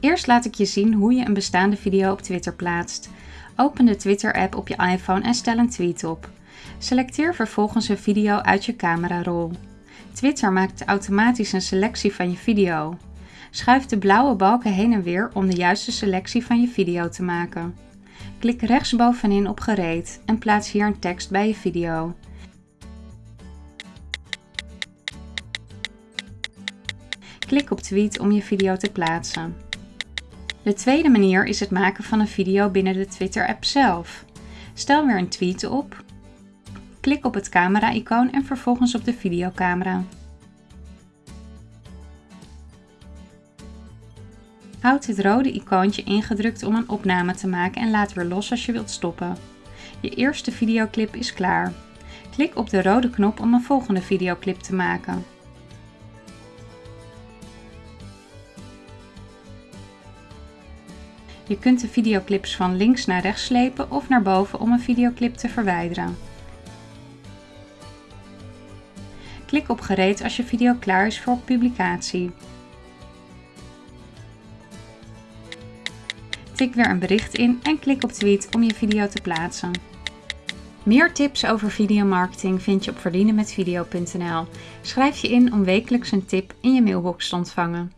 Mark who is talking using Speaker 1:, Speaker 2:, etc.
Speaker 1: Eerst laat ik je zien hoe je een bestaande video op Twitter plaatst. Open de Twitter-app op je iPhone en stel een tweet op. Selecteer vervolgens een video uit je camerarol. Twitter maakt automatisch een selectie van je video. Schuif de blauwe balken heen en weer om de juiste selectie van je video te maken. Klik rechtsbovenin op gereed en plaats hier een tekst bij je video. Klik op tweet om je video te plaatsen. De tweede manier is het maken van een video binnen de Twitter-app zelf. Stel weer een tweet op, klik op het camera-icoon en vervolgens op de videocamera. Houd het rode icoontje ingedrukt om een opname te maken en laat weer los als je wilt stoppen. Je eerste videoclip is klaar. Klik op de rode knop om een volgende videoclip te maken. Je kunt de videoclips van links naar rechts slepen of naar boven om een videoclip te verwijderen. Klik op gereed als je video klaar is voor publicatie. Tik weer een bericht in en klik op tweet om je video te plaatsen. Meer tips over videomarketing vind je op verdienenmetvideo.nl. Schrijf je in om wekelijks een tip in je mailbox te ontvangen.